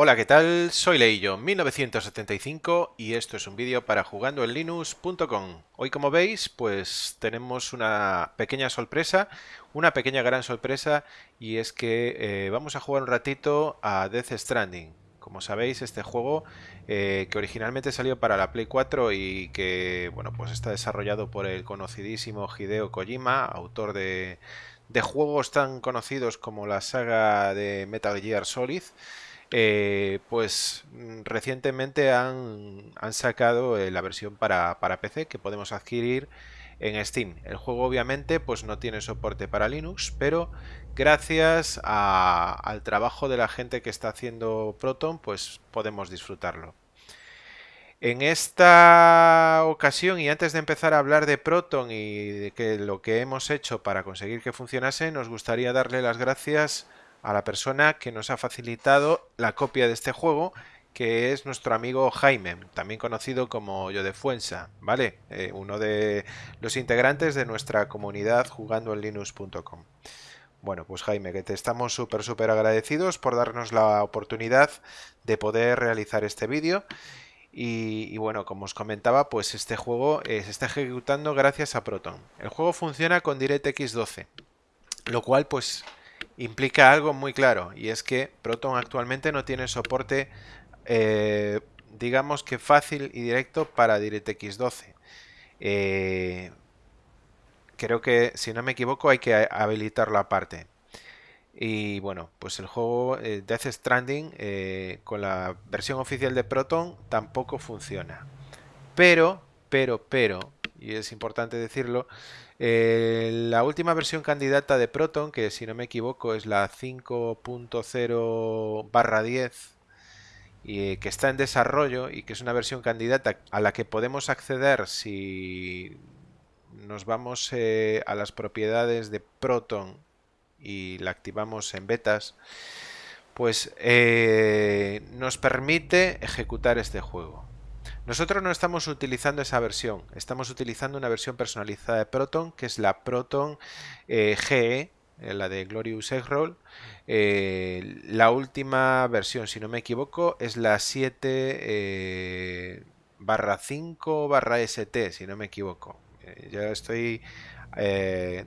Hola, ¿qué tal? Soy Leillo, 1975 y esto es un vídeo para jugandoenlinux.com. Hoy, como veis, pues tenemos una pequeña sorpresa, una pequeña gran sorpresa y es que eh, vamos a jugar un ratito a Death Stranding. Como sabéis, este juego eh, que originalmente salió para la Play 4 y que bueno, pues está desarrollado por el conocidísimo Hideo Kojima, autor de juegos tan conocidos como la saga de Metal Gear Solid. Eh, pues mm, recientemente han, sacado eh, la versión para, PC que podemos adquirir en Steam. El juego obviamente pues no tiene soporte para Linux, pero gracias al trabajo de la gente que está haciendo Proton pues podemos disfrutarlo. En esta ocasión y antes de empezar a hablar de Proton y de lo que hemos hecho para conseguir que funcionase, nos gustaría darle las gracias a la persona que nos ha facilitado la copia de este juego, que es nuestro amigo Jaime, también conocido como Yo de Fuensa, ¿vale? Eh, uno de los integrantes de nuestra comunidad jugando en linux.com. Bueno, pues Jaime, que te estamos súper, súper agradecidos por darnos la oportunidad de poder realizar este vídeo. Y, bueno, como os comentaba, pues este juego eh, se está ejecutando gracias a Proton. El juego funciona con DirectX 12, lo cual pues implica algo muy claro y es que Proton actualmente no tiene soporte eh, digamos que fácil y directo para DirectX 12 eh, creo que si no me equivoco hay que habilitarlo aparte. Y bueno pues el juego eh, Death Stranding con la versión oficial de Proton tampoco funciona. Pero pero pero y es importante decirlo eh, la última versión candidata de Proton, que si no me equivoco es la 5.0 barra 10, y que está en desarrollo y que es una versión candidata a la que podemos acceder si nos vamos eh, a las propiedades de Proton y la activamos en betas, pues eh, nos permite ejecutar este juego. Nosotros no estamos utilizando esa versión, estamos utilizando una versión personalizada de Proton, que es la Proton eh, GE, eh, la de Glorious Eggroll. Eh, la última versión, si no me equivoco, es la 7 barra 5 barra ST, si no me equivoco. ya estoy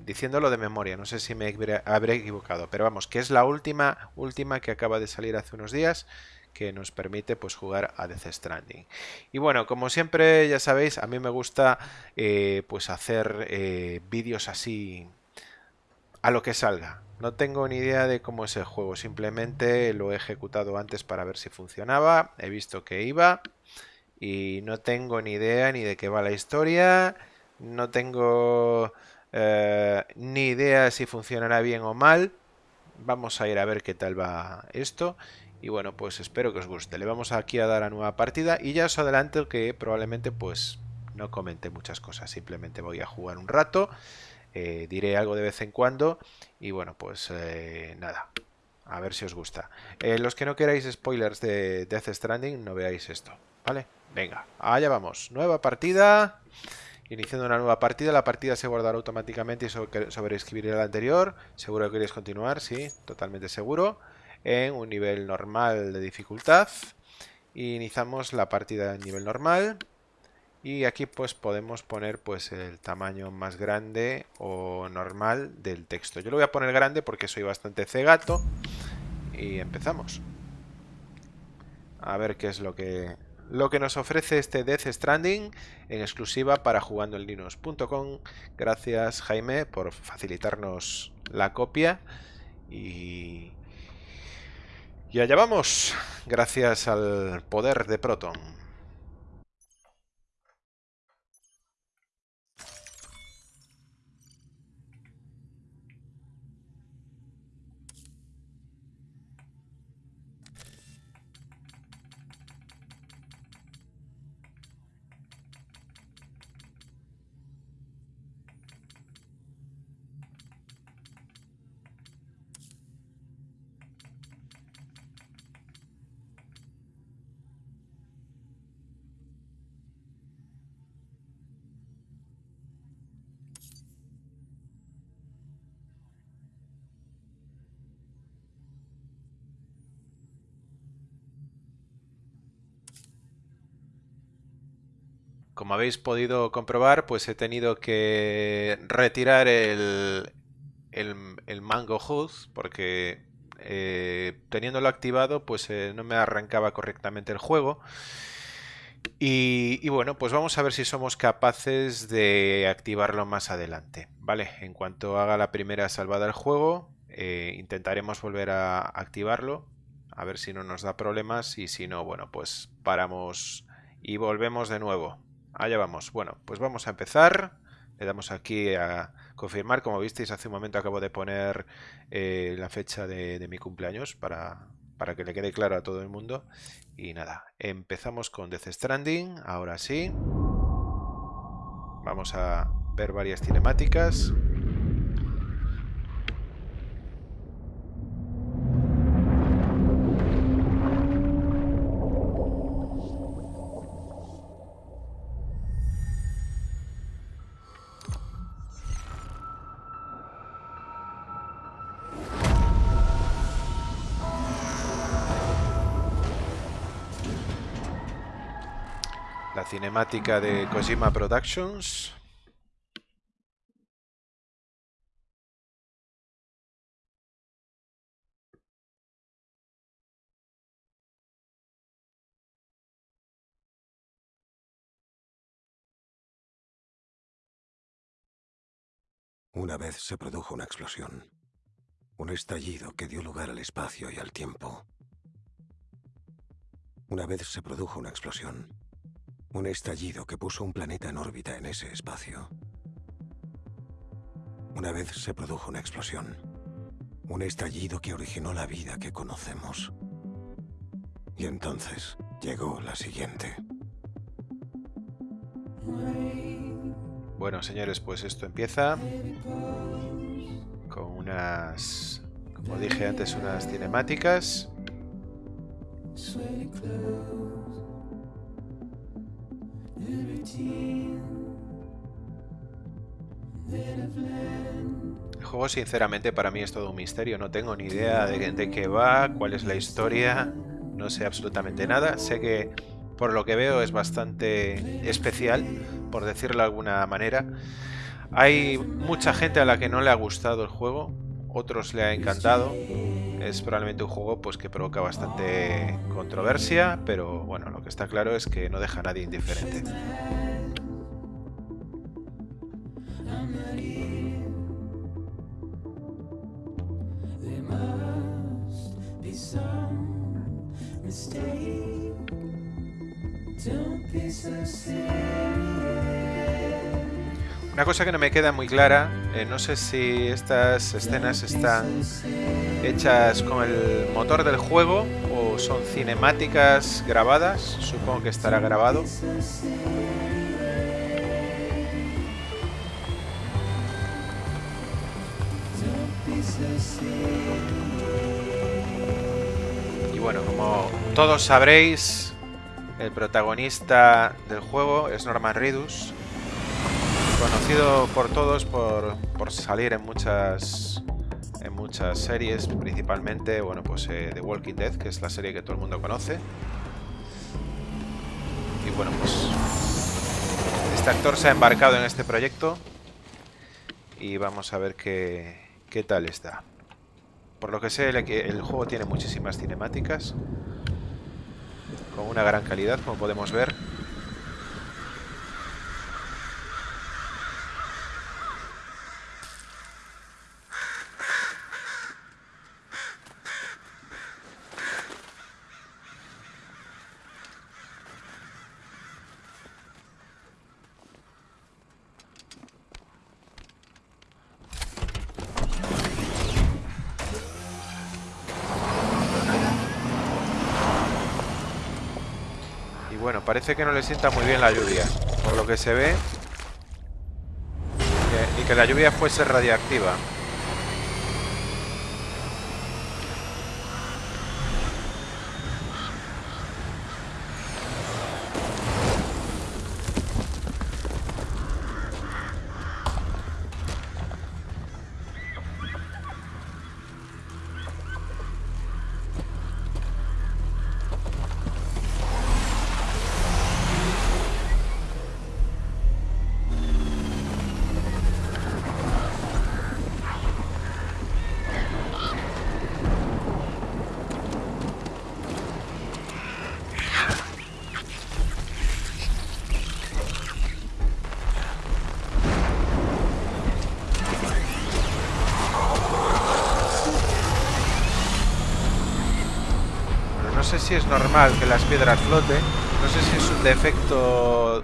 diciéndolo de memoria, no sé si me habré equivocado, pero vamos, que es la última, última que acaba de salir hace unos días que nos permite pues jugar a Death Stranding. Y bueno, como siempre ya sabéis, a mí me gusta eh, pues hacer eh, vídeos así a lo que salga. No tengo ni idea de cómo es el juego, simplemente lo he ejecutado antes para ver si funcionaba, he visto que iba y no tengo ni idea ni de qué va la historia, no tengo eh, ni idea si funcionará bien o mal. Vamos a ir a ver qué tal va esto y bueno, pues espero que os guste. Le vamos aquí a dar a nueva partida y ya os adelanto que probablemente pues no comente muchas cosas. Simplemente voy a jugar un rato, eh, diré algo de vez en cuando y bueno, pues eh, nada. A ver si os gusta. Eh, los que no queráis spoilers de Death Stranding, no veáis esto. ¿Vale? Venga, allá vamos. Nueva partida. Iniciando una nueva partida, la partida se guardará automáticamente y sobreescribiré la anterior. ¿Seguro que queréis continuar? Sí, totalmente seguro en un nivel normal de dificultad. Iniciamos la partida en nivel normal. Y aquí pues podemos poner pues el tamaño más grande o normal del texto. Yo lo voy a poner grande porque soy bastante cegato. Y empezamos. A ver qué es lo que, lo que nos ofrece este Death Stranding en exclusiva para jugando en linux.com. Gracias Jaime por facilitarnos la copia. Y, y allá vamos, gracias al poder de Proton. Habéis podido comprobar, pues he tenido que retirar el, el, Mango HUD porque eh, teniéndolo activado pues eh, no me arrancaba correctamente el juego. Y, bueno, pues vamos a ver si somos capaces de activarlo más adelante. Vale, en cuanto haga la primera salvada del juego, eh, intentaremos volver a activarlo. A ver si no nos da problemas y si no, bueno, pues paramos y volvemos de nuevo. Allá vamos. Bueno, pues vamos a empezar. Le damos aquí a confirmar. Como visteis, hace un momento acabo de poner eh, la fecha de, mi cumpleaños para, para que le quede claro a todo el mundo. Y nada, empezamos con Death Stranding. Ahora sí. Vamos a ver varias cinemáticas. De Kojima Productions. Una vez se produjo una explosión, un estallido que dio lugar al espacio y al tiempo. Una vez se produjo una explosión, un estallido que puso un planeta en órbita en ese espacio. Una vez se produjo una explosión. Un estallido que originó la vida que conocemos. Y entonces llegó la siguiente. Bueno, señores, pues esto empieza con unas, como dije antes, unas cinemáticas. El juego sinceramente para mí es todo un misterio, no tengo ni idea de, qué va, cuál es la historia, no sé absolutamente nada. Sé que por lo que veo es bastante especial, por decirlo de alguna manera. Hay mucha gente a la que no le ha gustado el juego, otros le ha encantado. Es probablemente un juego pues, que provoca bastante controversia, pero bueno, lo que está claro es que no deja a nadie indiferente. Una cosa que no me queda muy clara, eh, no sé si estas escenas están hechas con el motor del juego o son cinemáticas grabadas, supongo que estará grabado. Y bueno, como todos sabréis, el protagonista del juego es Norman Reedus, conocido por todos por, salir en muchas en muchas series, principalmente, bueno, pues eh, The Walking Dead, que es la serie que todo el mundo conoce. Y bueno, pues este actor se ha embarcado en este proyecto y vamos a ver qué, qué tal está. Por lo que sé, el juego tiene muchísimas cinemáticas, con una gran calidad, como podemos ver. Parece que no le sienta muy bien la lluvia, por lo que se ve. y que la lluvia fuese radiactiva. Es normal que las piedras floten. No sé si es un defecto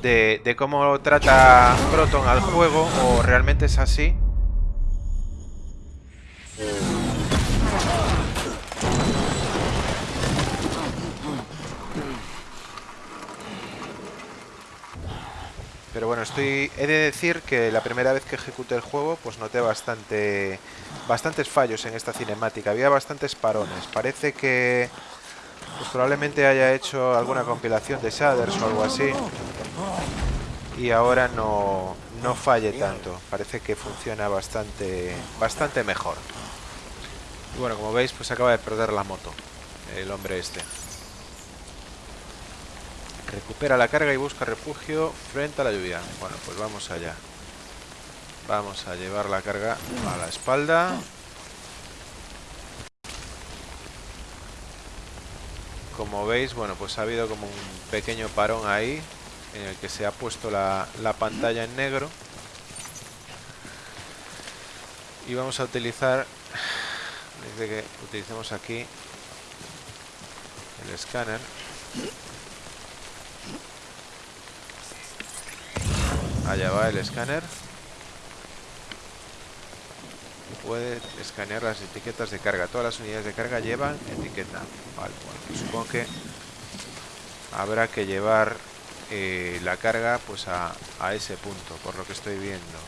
de, de cómo trata Proton al juego o realmente es así. Pero bueno, estoy he de decir que la primera vez que ejecuté el juego, pues noté bastante bastantes fallos en esta cinemática. Había bastantes parones. Parece que pues probablemente haya hecho alguna compilación de shaders o algo así. Y ahora no, no falle tanto. Parece que funciona bastante bastante mejor. Y bueno, como veis, pues acaba de perder la moto. El hombre este. Recupera la carga y busca refugio frente a la lluvia. Bueno, pues vamos allá. Vamos a llevar la carga a la espalda. Como veis, bueno, pues ha habido como un pequeño parón ahí en el que se ha puesto la, la pantalla en negro. Y vamos a utilizar, dice que utilicemos aquí el escáner. Allá va el escáner. Puede escanear las etiquetas de carga. Todas las unidades de carga llevan etiqueta. Pues supongo que habrá que llevar eh, la carga pues a, a ese punto, por lo que estoy viendo.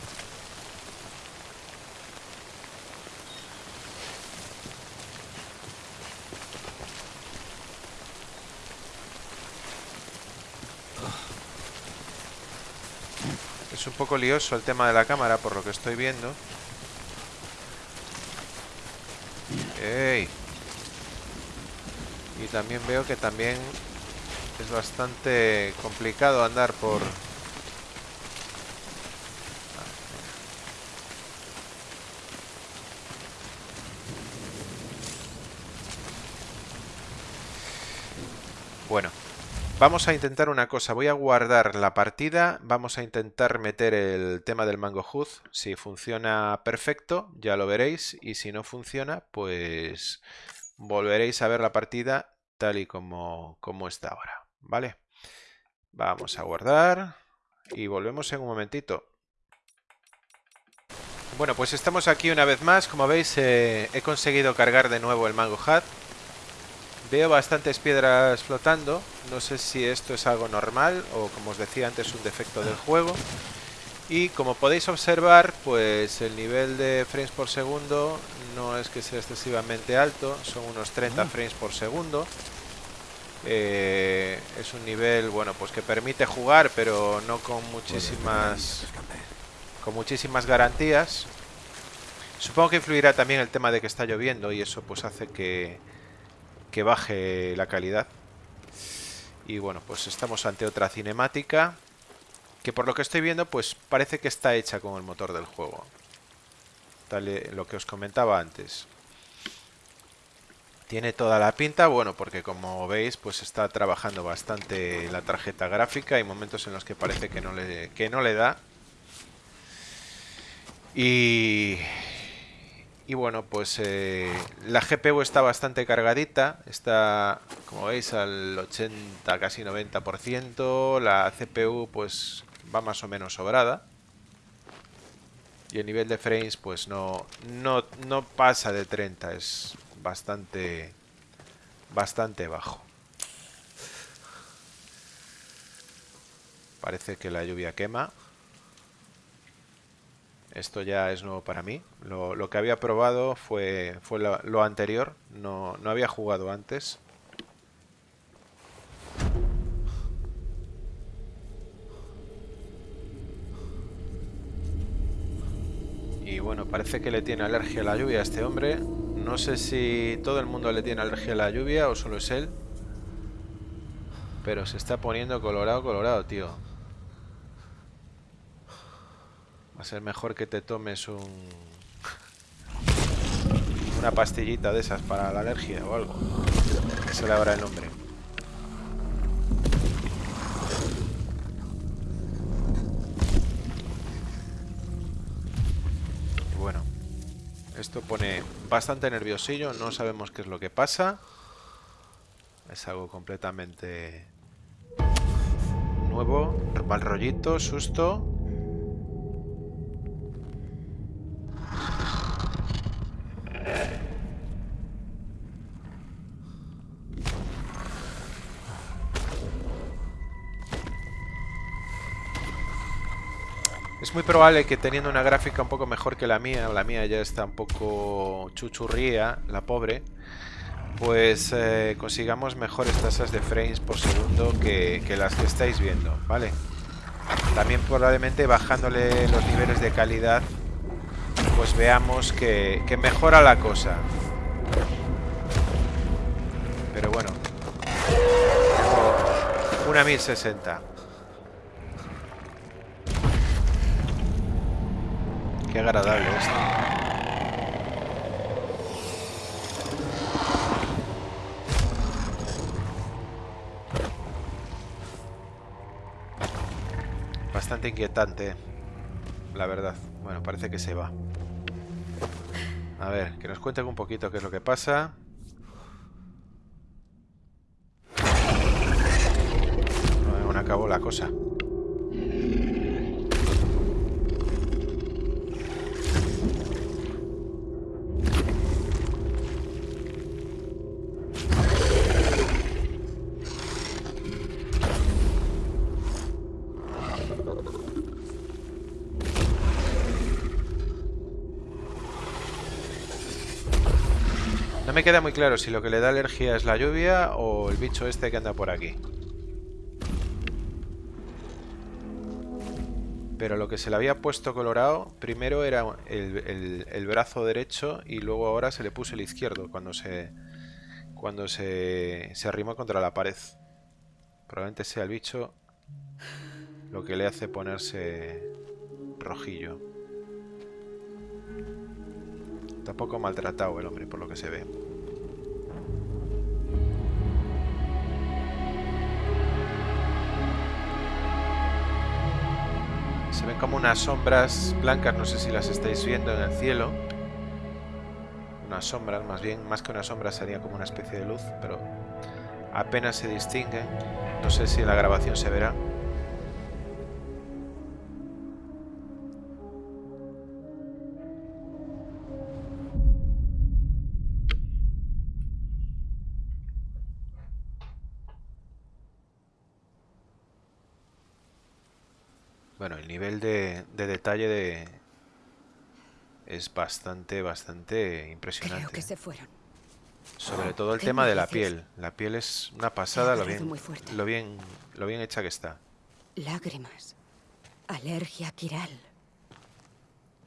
Es un poco lioso el tema de la cámara, por lo que estoy viendo. Y también veo que también es bastante complicado andar por... Bueno, vamos a intentar una cosa. Voy a guardar la partida. Vamos a intentar meter el tema del Mango Hood. Si funciona perfecto, ya lo veréis. Y si no funciona, pues volveréis a ver la partida tal y como, está ahora. ¿Vale? Vamos a guardar. Y volvemos en un momentito. Bueno, pues estamos aquí una vez más. Como veis, eh, he conseguido cargar de nuevo el Mango Hat. Veo bastantes piedras flotando. No sé si esto es algo normal o, como os decía antes, un defecto del juego. Y como podéis observar, pues el nivel de frames por segundo no es que sea excesivamente alto. Son unos 30 frames por segundo. Eh, es un nivel, bueno, pues que permite jugar, pero no con muchísimas... Con muchísimas garantías. Supongo que influirá también el tema de que está lloviendo y eso pues hace que que baje la calidad. Y bueno, pues estamos ante otra cinemática que por lo que estoy viendo pues parece que está hecha con el motor del juego. Tal lo que os comentaba antes. Tiene toda la pinta, bueno, porque como veis pues está trabajando bastante la tarjeta gráfica. Hay momentos en los que parece que no le, que no le da. Y, y bueno, pues eh, la GPU está bastante cargadita, está como veis al 80, casi 90%, la CPU pues va más o menos sobrada. Y el nivel de frames pues no, no, no pasa de 30, es bastante, bastante bajo. Parece que la lluvia quema. Esto ya es nuevo para mí. Lo, lo que había probado fue, fue lo, anterior. No, no había jugado antes. Y bueno, parece que le tiene alergia a la lluvia a este hombre. No sé si todo el mundo le tiene alergia a la lluvia o solo es él. Pero se está poniendo colorado, colorado, tío. Va a ser mejor que te tomes un... Una pastillita de esas para la alergia o algo. Ese le habrá el nombre. Bueno. Esto pone bastante nerviosillo. No sabemos qué es lo que pasa. Es algo completamente nuevo. Mal rollito, susto. Es muy probable que teniendo una gráfica un poco mejor que la mía, la mía ya está un poco chuchurría, la pobre, pues eh, consigamos mejores tasas de frames por segundo que, las que estáis viendo, ¿vale? También probablemente bajándole los niveles de calidad, pues veamos que, mejora la cosa. Pero bueno, una 1060. Qué agradable esto. Bastante inquietante, la verdad. Bueno, parece que se va. A ver, que nos cuenten un poquito qué es lo que pasa. Aún acabó la cosa. Me queda muy claro si lo que le da alergia es la lluvia o el bicho este que anda por aquí. Pero lo que se le había puesto colorado, primero era el, brazo derecho y luego ahora se le puso el izquierdo cuando se cuando se, se arrimó contra la pared. Probablemente sea el bicho lo que le hace ponerse rojillo. Tampoco maltratado el hombre, por lo que se ve. Ven como unas sombras blancas, no sé si las estáis viendo en el cielo. Unas sombras, más bien, más que una sombra sería como una especie de luz, pero apenas se distingue. No sé si en la grabación se verá. Nivel de, detalle de es bastante, bastante impresionante. que se fueron. Sobre todo el tema de la piel. La piel es una pasada lo bien, lo bien, lo bien hecha que está. Lágrimas. Alergia quiral.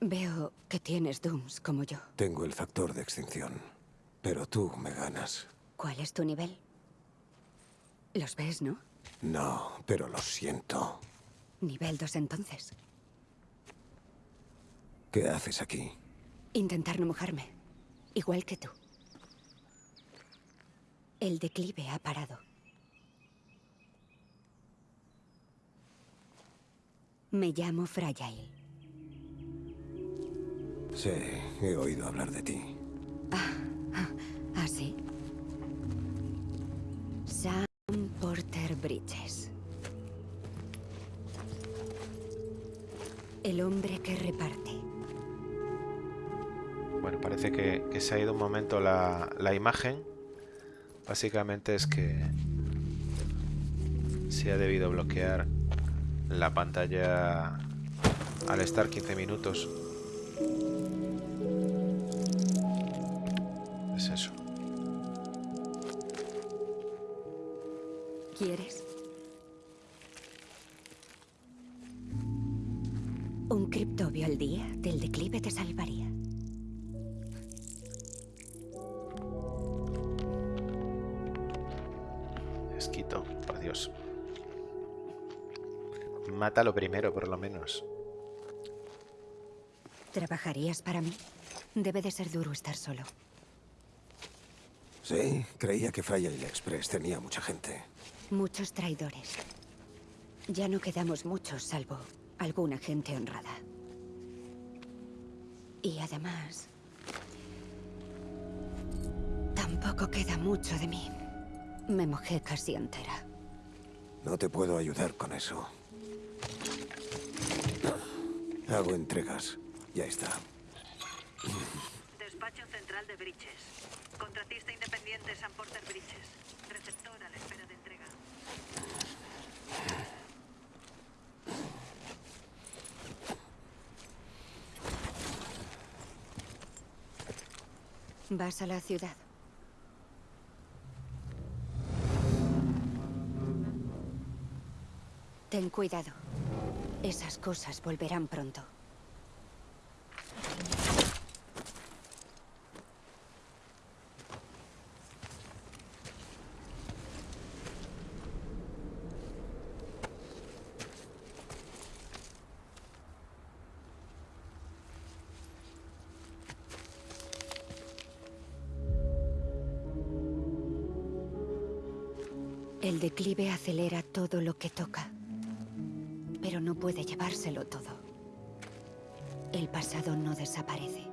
Veo que tienes Dooms como yo. Tengo el factor de extinción. Pero tú me ganas. ¿Cuál es tu nivel? Los ves, ¿no? No, pero lo siento. Nivel 2 entonces. ¿Qué haces aquí? Intentar no mojarme. Igual que tú. El declive ha parado. Me llamo Fragile. Sí, he oído hablar de ti. Ah, ah, ah sí. Sam Porter Bridges. El hombre que reparte. Bueno, parece que, se ha ido un momento la, la imagen. Básicamente es que se ha debido bloquear la pantalla al estar 15 minutos. Mátalo primero, por lo menos. ¿Trabajarías para mí? Debe de ser duro estar solo. Sí, creía que Fryer Express tenía mucha gente. Muchos traidores. Ya no quedamos muchos, salvo alguna gente honrada. Y además... Tampoco queda mucho de mí. Me mojé casi entera. No te puedo ayudar con eso. Hago entregas. Ya está. Despacho central de Bridges. Contratista independiente San Porter Bridges. Receptor a la espera de entrega. ¿Vas a la ciudad? Ten cuidado. Esas cosas volverán pronto. El declive acelera todo lo que toca, no puede llevárselo todo. El pasado no desaparece.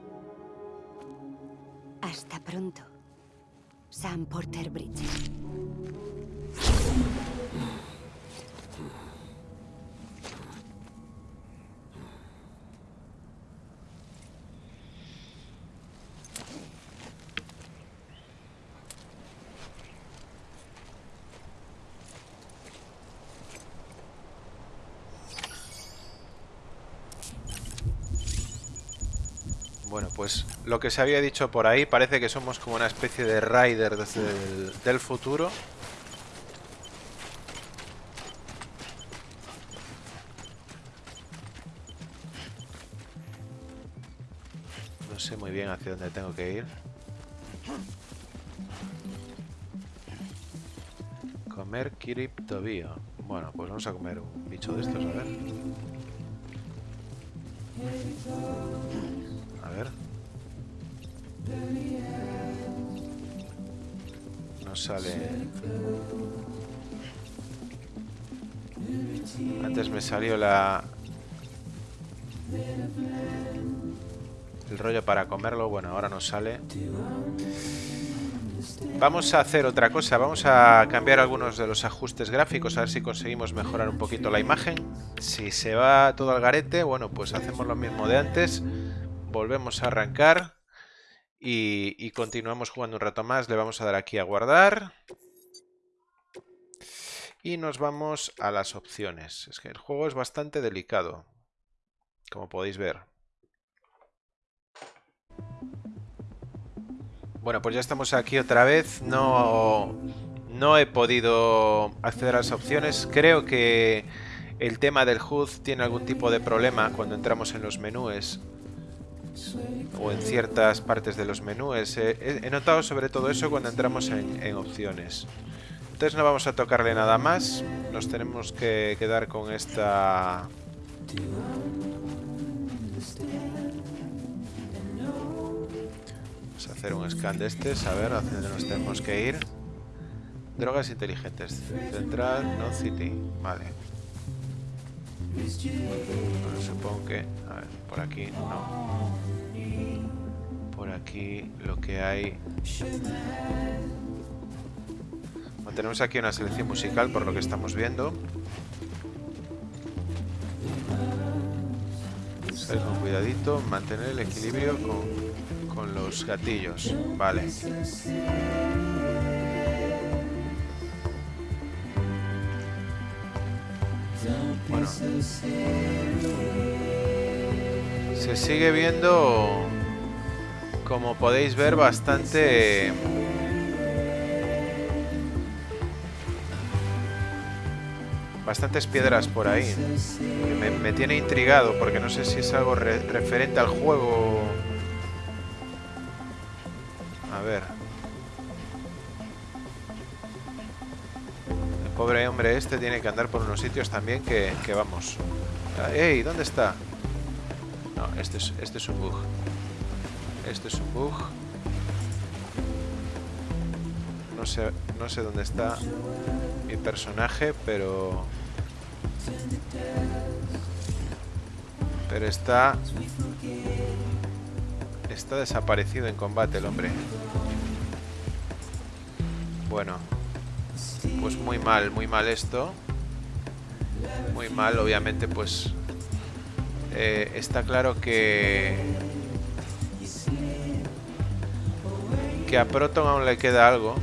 Hasta pronto. Sam Porter Bridges. Bueno, pues lo que se había dicho por ahí, parece que somos como una especie de Rider desde el, del futuro. No sé muy bien hacia dónde tengo que ir. Comer Kiriptobio. Bueno, pues vamos a comer un bicho de estos, a ver. Salió la... El rollo para comerlo. Bueno, ahora no sale. Vamos a hacer otra cosa. Vamos a cambiar algunos de los ajustes gráficos. A ver si conseguimos mejorar un poquito la imagen. Si se va todo al garete, bueno, pues hacemos lo mismo de antes volvemos a arrancar y, y, continuamos jugando un rato más. Le vamos a dar aquí a guardar. Y nos vamos a las opciones. Es que el juego es bastante delicado, como podéis ver. Bueno, pues ya estamos aquí otra vez. No, no he podido acceder a las opciones. Creo que el tema del HUD tiene algún tipo de problema cuando entramos en los menús o en ciertas partes de los menús. He, notado sobre todo eso cuando entramos en, en, opciones. Entonces no vamos a tocarle nada más. Nos tenemos que quedar con esta... Vamos a hacer un scan de este, saber hacia dónde nos tenemos que ir. Drogas inteligentes. Central, no city. Vale. Supongo que... A ver, por aquí no. Por aquí lo que hay... Tenemos aquí una selección musical por lo que estamos viendo. Con cuidadito, mantener el equilibrio con, con los gatillos. Vale. Bueno. Se sigue viendo, como podéis ver, bastante... Bastantes piedras por ahí. Me, tiene intrigado porque no sé si es algo re referente al juego. A ver. El pobre hombre este tiene que andar por unos sitios también que, que vamos. ¡Ey! ¿Dónde está? No, este es, este es un bug. Este es un bug. No sé, no sé dónde está mi personaje, pero... Pero está... Está desaparecido en combate el hombre. Bueno. Pues muy mal, muy mal esto. Muy mal, obviamente, pues... eh, está claro que... Que a Proton aún le queda algo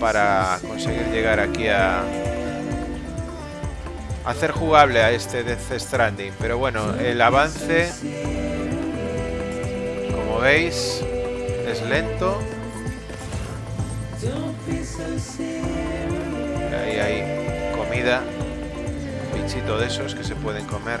para conseguir llegar aquí a hacer jugable a este Death Stranding. Pero bueno, el avance, como veis, es lento. Ahí hay comida, bichito de esos que se pueden comer.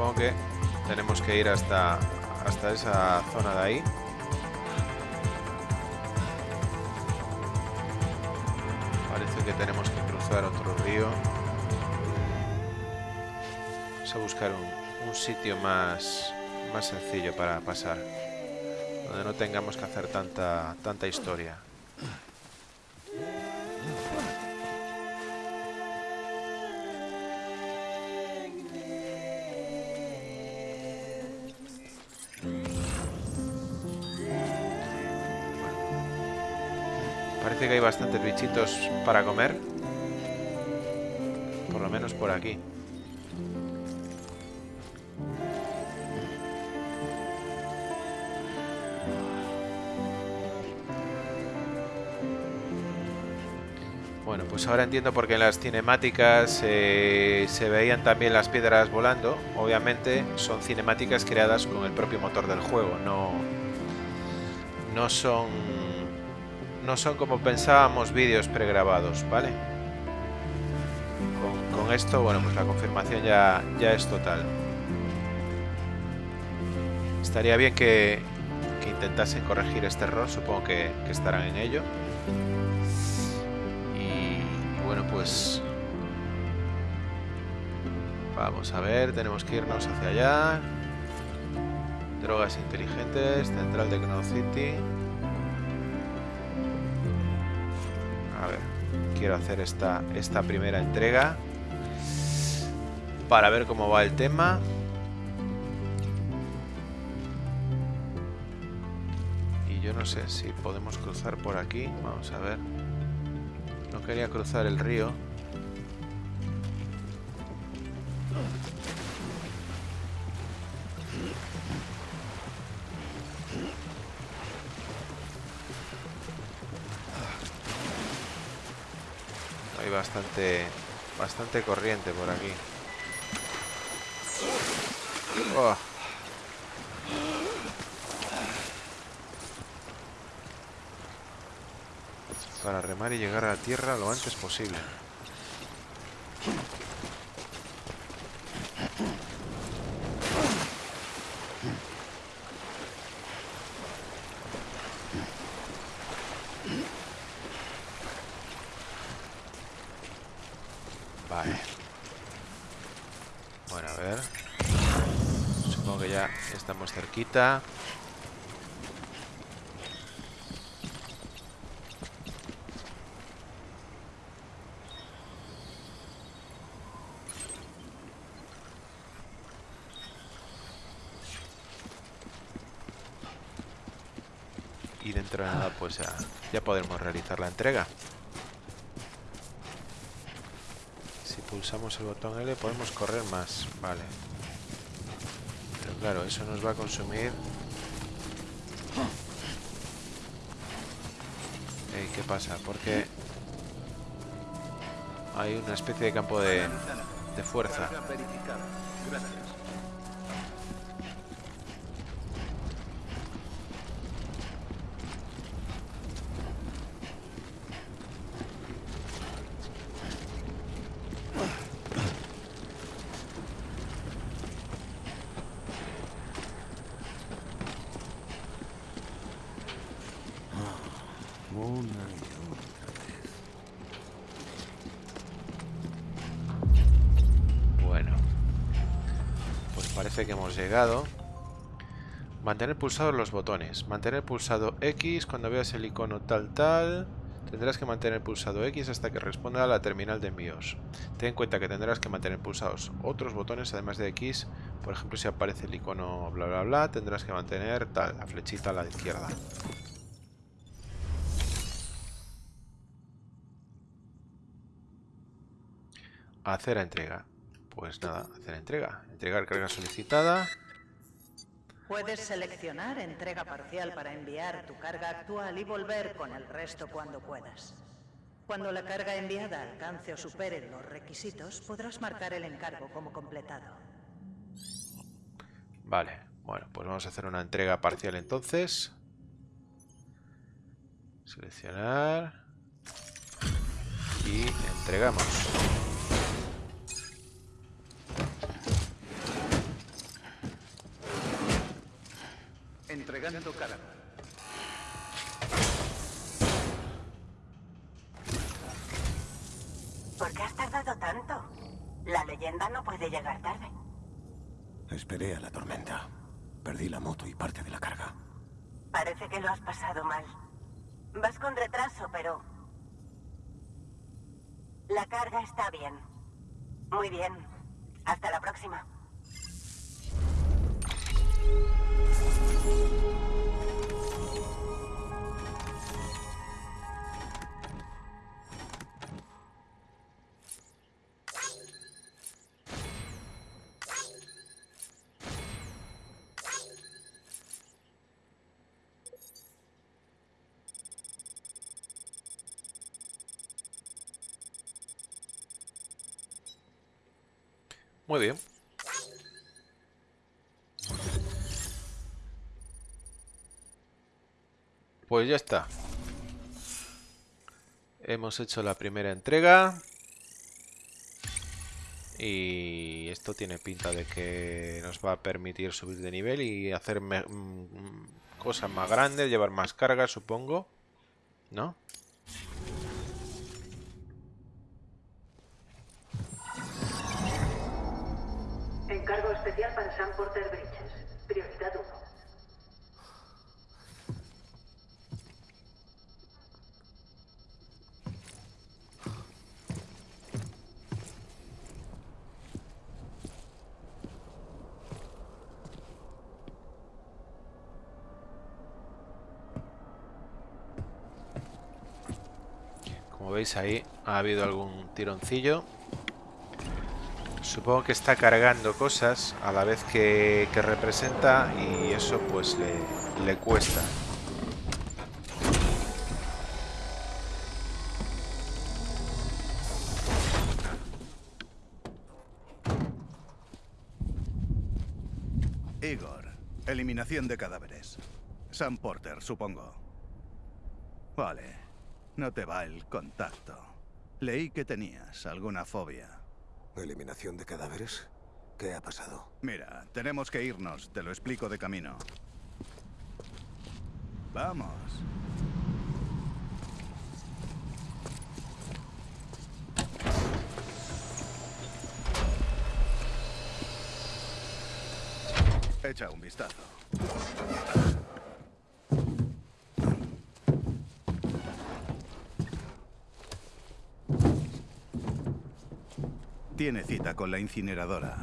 supongo que tenemos que ir hasta, hasta esa zona de ahí. Parece que tenemos que cruzar otro río. Vamos a buscar un, un sitio más, más sencillo para pasar. Donde no tengamos que hacer tanta, tanta historia. Que hay bastantes bichitos para comer. Por lo menos por aquí. Bueno, pues ahora entiendo por qué en las cinemáticas eh, se veían también las piedras volando. Obviamente son cinemáticas creadas con el propio motor del juego, no, no son no son como pensábamos vídeos pregrabados, ¿vale? Con, esto, bueno, pues la confirmación ya, ya es total. Estaría bien que, intentasen corregir este error, supongo que, estarán en ello. Y, y bueno, pues... Vamos a ver, tenemos que irnos hacia allá. Drogas inteligentes, central de Cloud City. Quiero hacer esta, esta primera entrega para ver cómo va el tema. Y yo no sé si podemos cruzar por aquí. Vamos a ver. No quería cruzar el río. Bastante corriente por aquí. Oh. Para remar y llegar a la tierra lo antes posible. Vale. Bueno, a ver. Supongo que ya Y dentro de nada, pues ya, ya podremos realizar la entrega. Si pulsamos el botón L podemos correr más, vale. Claro, eso nos va a consumir... Ey, ¿Qué pasa? Porque hay una especie de campo de, de fuerza. Gracias. Mantener pulsados los botones. Mantener pulsado X cuando veas el icono tal tal. Tendrás que mantener pulsado X hasta que responda a la terminal de envíos. Ten en cuenta que tendrás que mantener pulsados otros botones además de X. Por ejemplo, si aparece el icono bla bla bla, tendrás que mantener tal, la flechita a la izquierda. Hacer entrega. Pues nada, hacer entrega. Entregar carga solicitada. Puedes seleccionar entrega parcial para enviar tu carga actual y volver con el resto cuando puedas. Cuando la carga enviada alcance o supere los requisitos, podrás marcar el encargo como completado. Vale, bueno, pues vamos a hacer una entrega parcial entonces. Seleccionar. Y entregamos. ¿Por qué has tardado tanto? La leyenda no puede llegar tarde. Esperé a la tormenta. Perdí la moto y parte de la carga. Parece que lo has pasado mal. Vas con retraso, pero... La carga está bien. Muy bien. Hasta la próxima. Muy bien. Pues ya está. Hemos hecho la primera entrega. Y esto tiene pinta de que nos va a permitir subir de nivel y hacer mm, cosas más grandes, llevar más carga, supongo. ¿No? Ahí ha habido algún tironcillo. Supongo que está cargando cosas a la vez que, que representa y eso pues le, le cuesta. Igor, eliminación de cadáveres. Sam Porter, supongo. Vale, no te va el contacto. Leí que tenías alguna fobia. ¿Eliminación de cadáveres? ¿Qué ha pasado? Mira, tenemos que irnos, te lo explico de camino. Vamos. Echa un vistazo. Tiene cita con la incineradora.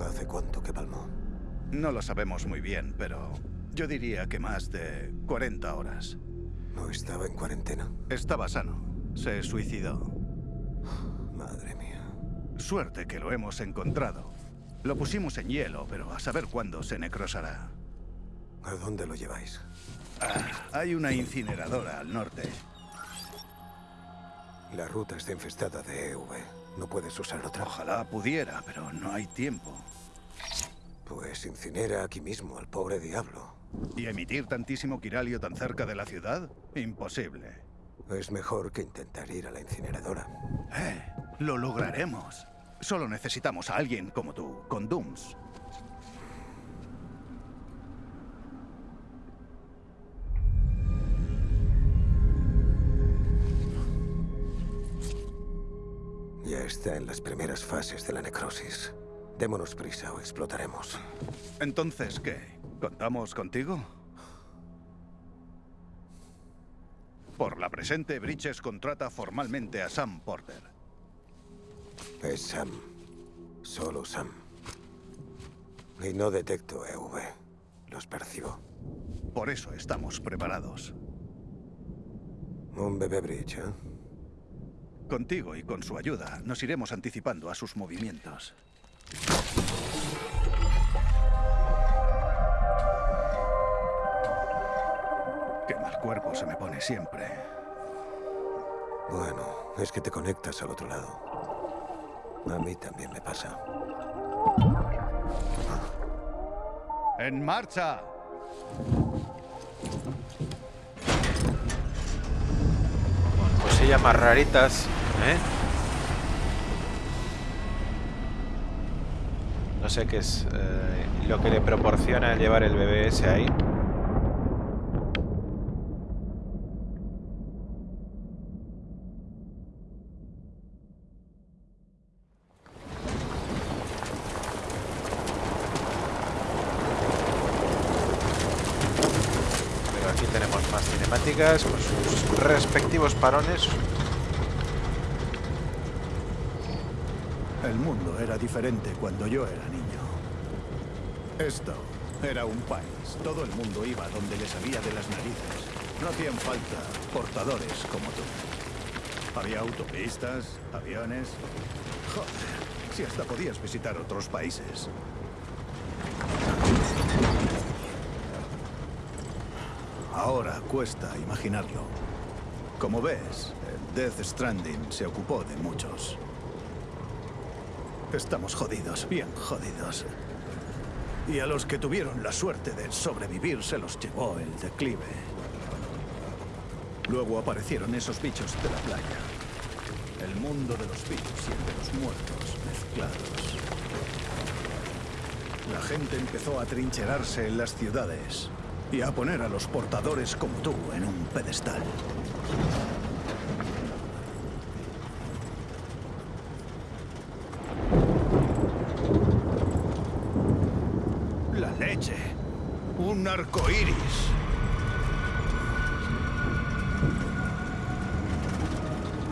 ¿Hace cuánto que palmó? No lo sabemos muy bien, pero yo diría que más de 40 horas. ¿No estaba en cuarentena? Estaba sano. Se suicidó. Madre mía. Suerte que lo hemos encontrado. Lo pusimos en hielo, pero a saber cuándo se necrosará. ¿A dónde lo lleváis? Ah, hay una incineradora al norte. La ruta está infestada de EV. ¿No puedes usar otra? Ojalá pudiera, pero no hay tiempo. Pues incinera aquí mismo al pobre diablo. ¿Y emitir tantísimo quiralio tan cerca de la ciudad? Imposible. Es mejor que intentar ir a la incineradora. Eh, lo lograremos. Solo necesitamos a alguien como tú, con Dooms. Está en las primeras fases de la necrosis. Démonos prisa o explotaremos. Entonces, ¿qué? ¿Contamos contigo? Por la presente, Bridges contrata formalmente a Sam Porter. Es Sam. Solo Sam. Y no detecto EV. Los percibo. Por eso estamos preparados. Un bebé Bridge, ¿eh? Contigo y con su ayuda, nos iremos anticipando a sus movimientos. Qué mal cuerpo se me pone siempre. Bueno, es que te conectas al otro lado. A mí también me pasa. ¡En marcha! Más raritas, ¿eh? No sé qué es eh, lo que le proporciona llevar el bebé ese ahí. Pero aquí tenemos más cinemáticas respectivos parones. El mundo era diferente cuando yo era niño. Esto era un país. Todo el mundo iba donde le salía de las narices. No hacían falta portadores como tú. Había autopistas, aviones. Joder, si hasta podías visitar otros países. Ahora cuesta imaginarlo. Como ves, Death Stranding se ocupó de muchos. Estamos jodidos, bien jodidos. Y a los que tuvieron la suerte de sobrevivir se los llevó el declive. Luego aparecieron esos bichos de la playa. El mundo de los vivos y el de los muertos mezclados. La gente empezó a trincherarse en las ciudades y a poner a los portadores como tú en un pedestal. La leche. Un arco iris.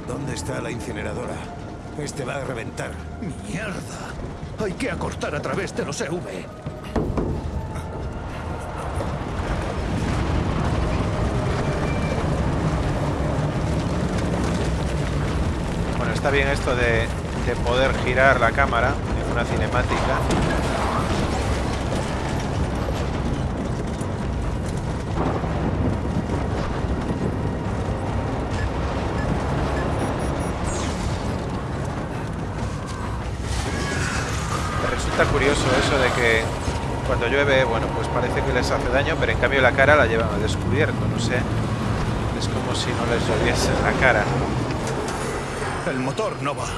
¿Dónde está la incineradora? Este va a reventar. ¡Mierda! Hay que acortar a través de los EV. Está bien esto de, de poder girar la cámara en una cinemática. Resulta curioso eso de que cuando llueve, bueno, pues parece que les hace daño, pero en cambio la cara la llevan al descubierto, no sé. Es como si no les lloviese la cara. El motor no va.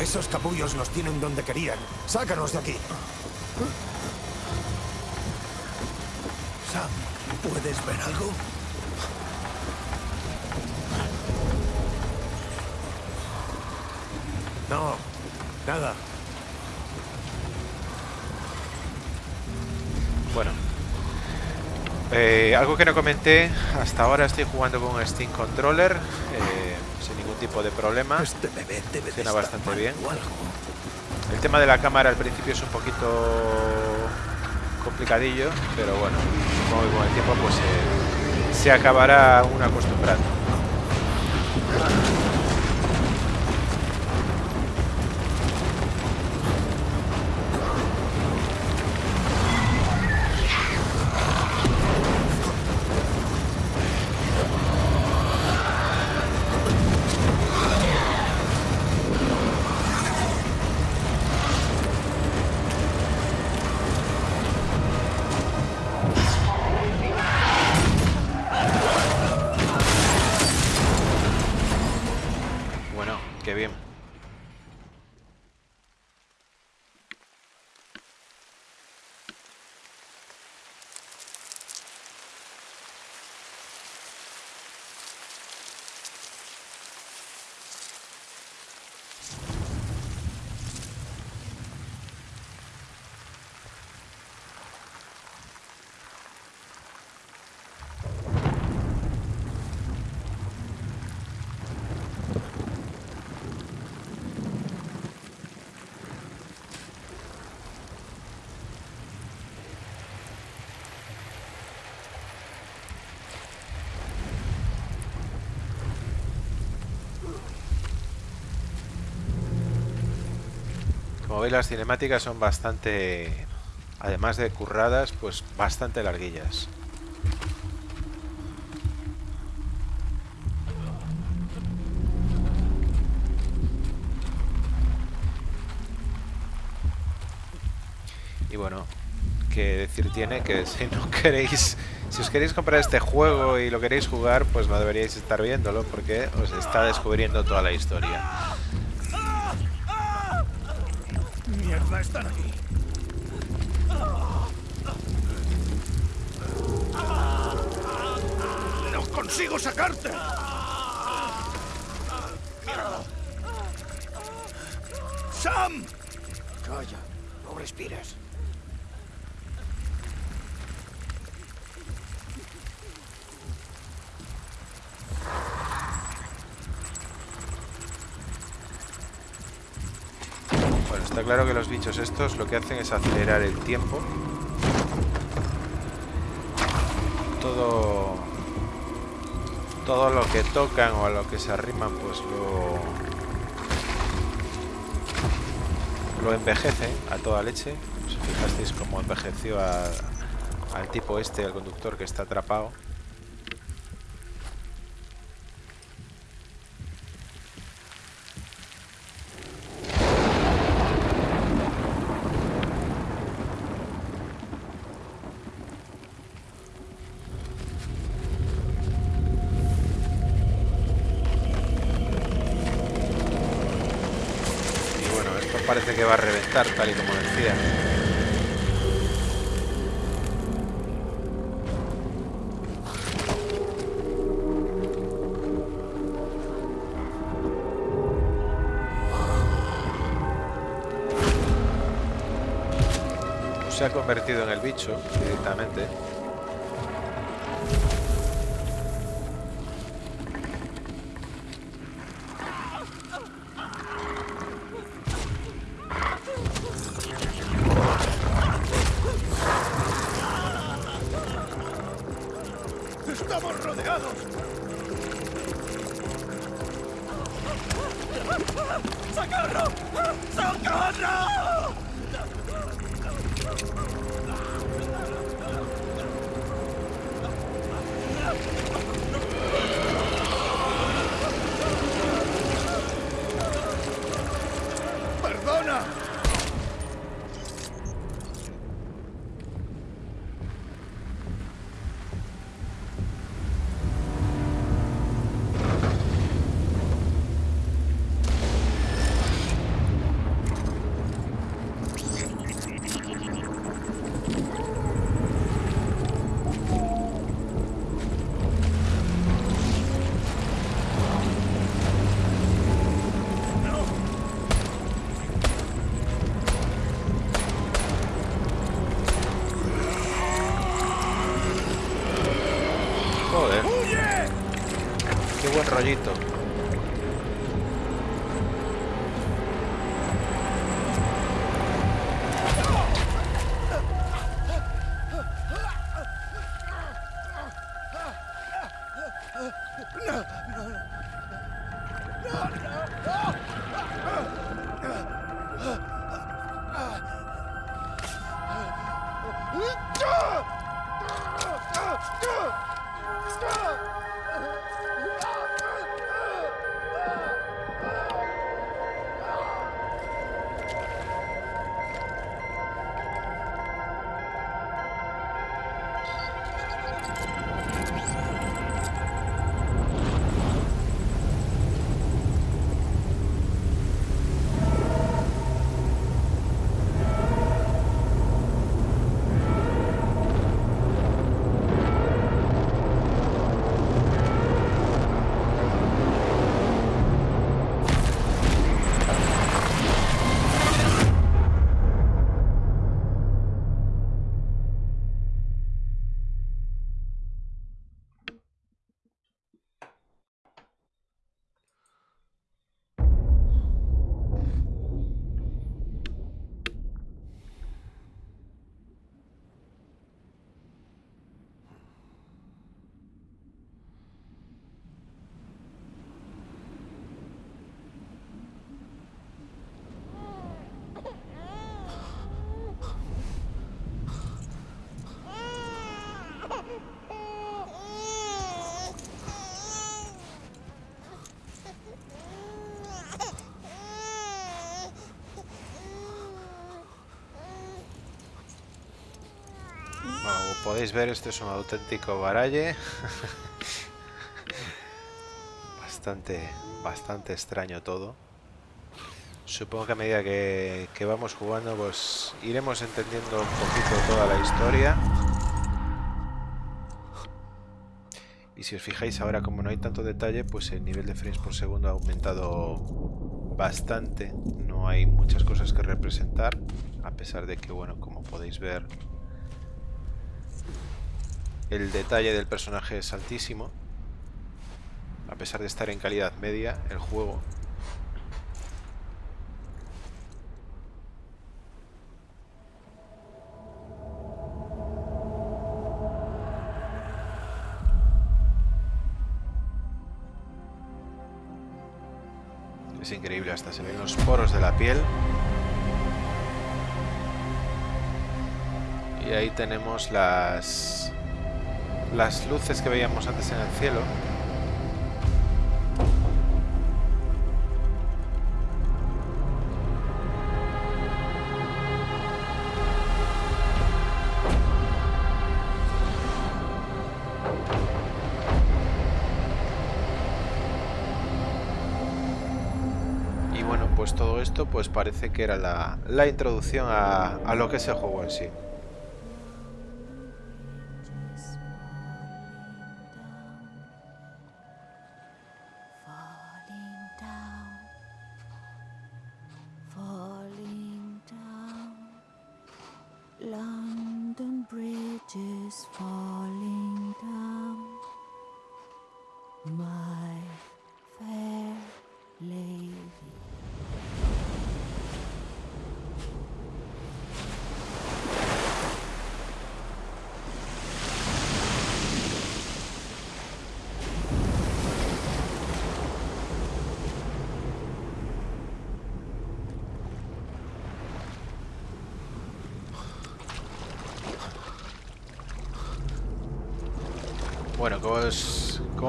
Esos capullos nos tienen donde querían. Sácanos de aquí. Sam, ¿puedes ver algo? No, nada. Bueno. Eh, algo que no comenté, hasta ahora estoy jugando con un Steam Controller eh, tipo de problema. Este bebé debe de Funciona bastante bien. El tema de la cámara al principio es un poquito complicadillo, pero bueno, supongo que con el tiempo pues eh, se acabará uno acostumbrando. Bueno, qué bien. Como veis las cinemáticas son bastante, además de curradas, pues bastante larguillas. Y bueno, que decir tiene que si no queréis, si os queréis comprar este juego y lo queréis jugar, pues no deberíais estar viéndolo porque os está descubriendo toda la historia. Es acelerar el tiempo. Todo todo lo que tocan o a lo que se arriman pues lo lo envejecen a toda leche. Si fijasteis cómo envejeció al tipo este, al conductor que está atrapado. Tal y como decía. Se ha convertido en el bicho directamente. Podéis ver, esto es un auténtico baralle. bastante, bastante extraño todo. Supongo que a medida que, que vamos jugando, pues iremos entendiendo un poquito toda la historia. Y si os fijáis ahora, como no hay tanto detalle, pues el nivel de frames por segundo ha aumentado bastante. No hay muchas cosas que representar, a pesar de que, bueno, como podéis ver, el detalle del personaje es altísimo. A pesar de estar en calidad media, el juego Es increíble, hasta se ven los poros de la piel. Y ahí tenemos las las luces que veíamos antes en el cielo. Y bueno, pues todo esto pues parece que era la, introducción a, a lo que es el juego en sí.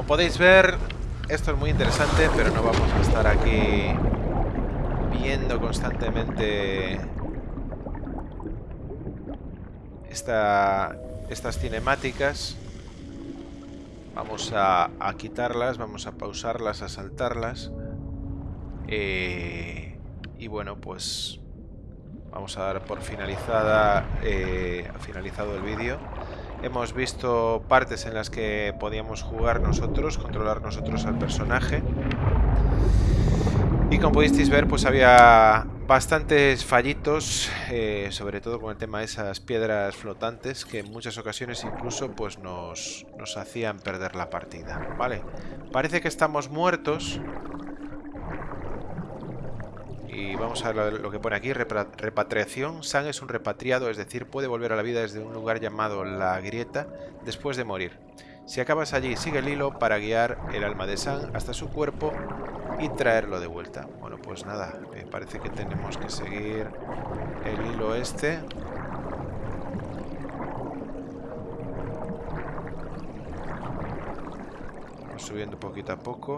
Podéis ver, esto es muy interesante, pero no vamos a estar aquí viendo constantemente esta- estas cinemáticas. Vamos a, a quitarlas, vamos a pausarlas, a saltarlas. Eh, y bueno, pues vamos a dar por finalizada eh, finalizado el vídeo. Hemos visto partes en las que podíamos jugar nosotros, controlar nosotros al personaje. Y como pudisteis ver, pues había bastantes fallitos, eh, sobre todo con el tema de esas piedras flotantes, que en muchas ocasiones incluso pues nos, nos hacían perder la partida. Vale, parece que estamos muertos. Y vamos a ver lo- que pone aquí, repatriación. San es un repatriado, es decir, puede volver a la vida desde un lugar llamado La Grieta después de morir. Si acabas allí, sigue el hilo para guiar el alma de San hasta su cuerpo y traerlo de vuelta. Bueno, pues nada, me parece que tenemos que seguir el hilo este. Vamos subiendo poquito a poco.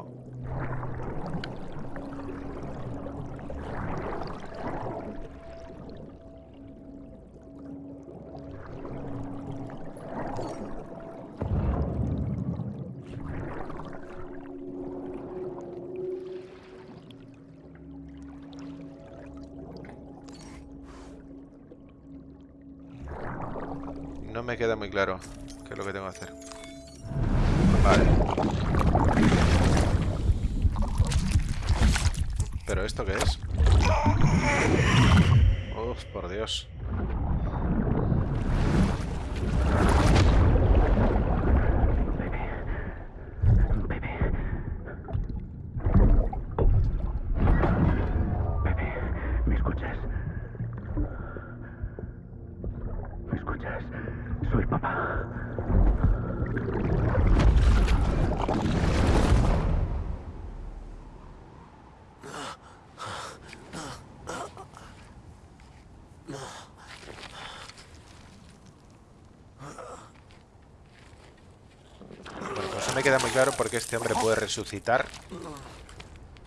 Queda muy claro por qué este hombre puede resucitar.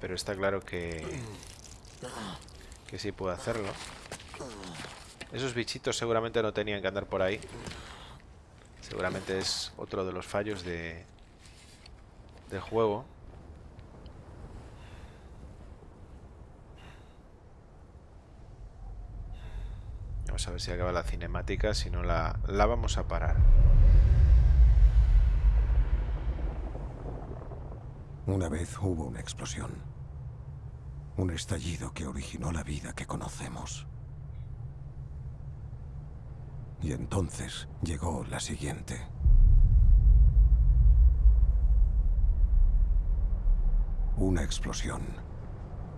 Pero está claro que... Que sí puede hacerlo. Esos bichitos seguramente no tenían que andar por ahí. Seguramente es otro de los fallos de, del juego. Vamos a ver si acaba la cinemática, si no la, la vamos a parar. Una vez hubo una explosión. Un estallido que originó la vida que conocemos. Y entonces llegó la siguiente. Una explosión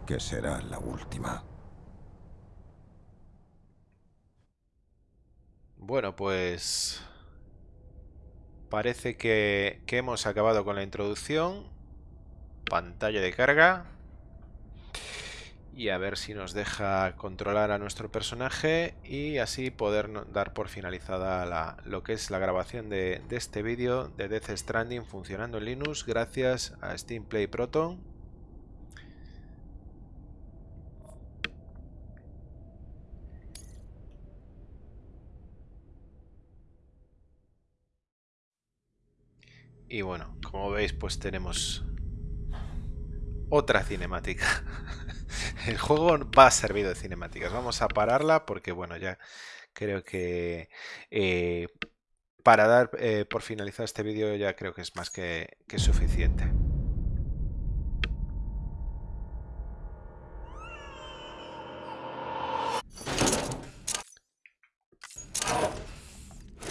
que será la última. Bueno, pues parece que, hemos acabado con la introducción. Pantalla de carga. Y a ver si nos deja controlar a nuestro personaje y así poder dar por finalizada la, lo que es la grabación de, de este vídeo de Death Stranding funcionando en Linux gracias a Steam Play Proton Y bueno, como veis, pues tenemos otra cinemática. El juego va a servir de cinemáticas. Vamos a pararla porque, bueno, ya creo que eh, para dar eh, por finalizar este vídeo ya creo que es más que, que suficiente.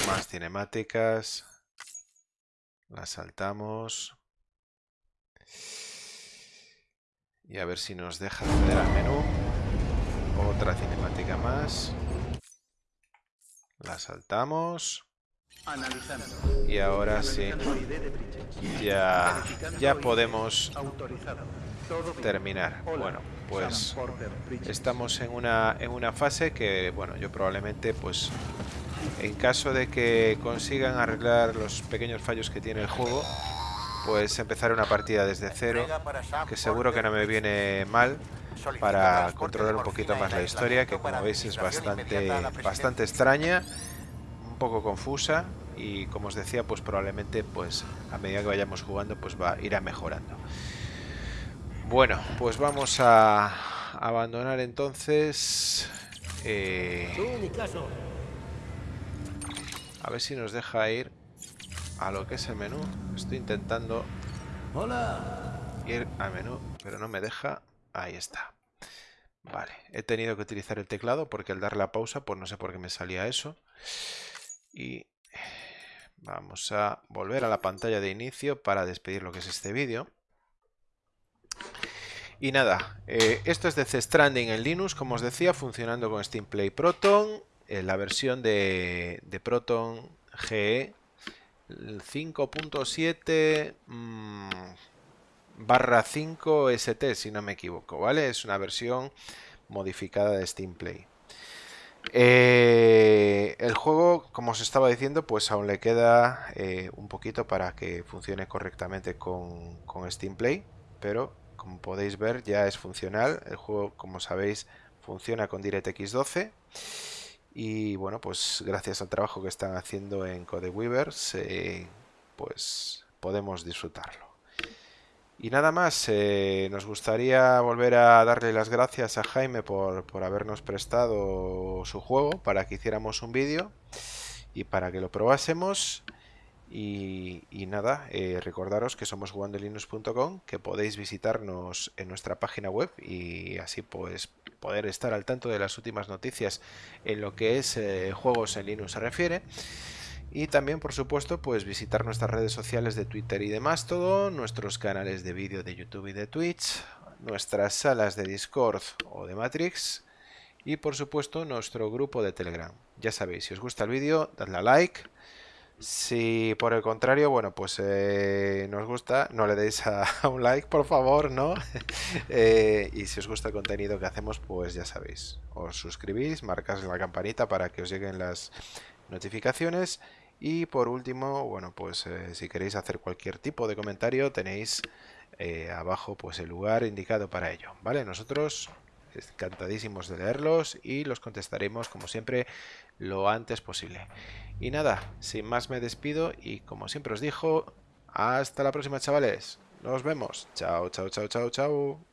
Más cinemáticas. La saltamos. Y a ver si nos deja acceder al menú. Otra cinemática más. La saltamos. Y ahora sí. Ya, ya podemos terminar. Bueno, pues estamos en una, en una fase que, bueno, yo probablemente pues en caso de que consigan arreglar los pequeños fallos que tiene el juego, pues empezar una partida desde cero, que seguro que no me viene mal para controlar un poquito más la historia, que como veis es bastante, bastante extraña, un poco confusa y como os decía, pues probablemente pues a medida que vayamos jugando pues va a ir a mejorando. Bueno, pues vamos a abandonar entonces... Eh, a ver si nos deja ir a lo que es el menú. Estoy intentando ir al menú, pero no me deja. Ahí está. Vale, he tenido que utilizar el teclado porque al dar la pausa, pues no sé por qué me salía eso. Y vamos a volver a la pantalla de inicio para despedir lo que es este vídeo. Y nada, eh, esto es de C Stranding en Linux, como os decía, funcionando con Steam Play Proton la versión de, Proton GE 5.7 mm, barra 5 ST, si no me equivoco, ¿vale? Es una versión modificada de Steam Play. Eh, el juego, como os estaba diciendo, pues aún le queda eh, un poquito para que funcione correctamente con, con Steam Play, pero como podéis ver ya es funcional. El juego, como sabéis, funciona con DirectX 12 y bueno, pues gracias al trabajo que están haciendo en CodeWeavers, eh, pues podemos disfrutarlo. Y nada más, eh, nos gustaría volver a darle las gracias a Jaime por, por habernos prestado su juego para que hiciéramos un vídeo y para que lo probásemos. Y, nada, eh, recordaros que somos jugandolinux.com, que podéis visitarnos en nuestra página web y así pues poder estar al tanto de las últimas noticias en lo que es eh, juegos en Linux se refiere. Y también, por supuesto, pues visitar nuestras redes sociales de Twitter y demás todo, nuestros canales de vídeo de YouTube y de Twitch, nuestras salas de Discord o de Matrix y, por supuesto, nuestro grupo de Telegram. Ya sabéis, si os gusta el vídeo, dadle a like si por el contrario, bueno, pues eh, nos gusta, no le deis a, un like, por favor, ¿no? Eh, y si os gusta el contenido que hacemos, pues ya sabéis, os suscribís, marcáis la campanita para que os lleguen las notificaciones. Y por último, bueno, pues eh, si queréis hacer cualquier tipo de comentario, tenéis abajo pues el lugar indicado para ello, ¿vale? Nosotros encantadísimos de leerlos y los contestaremos como siempre lo antes posible. Y nada, sin más me despido y como siempre os digo, hasta la próxima chavales. Nos vemos. Chao, chao, chao, chao, chao.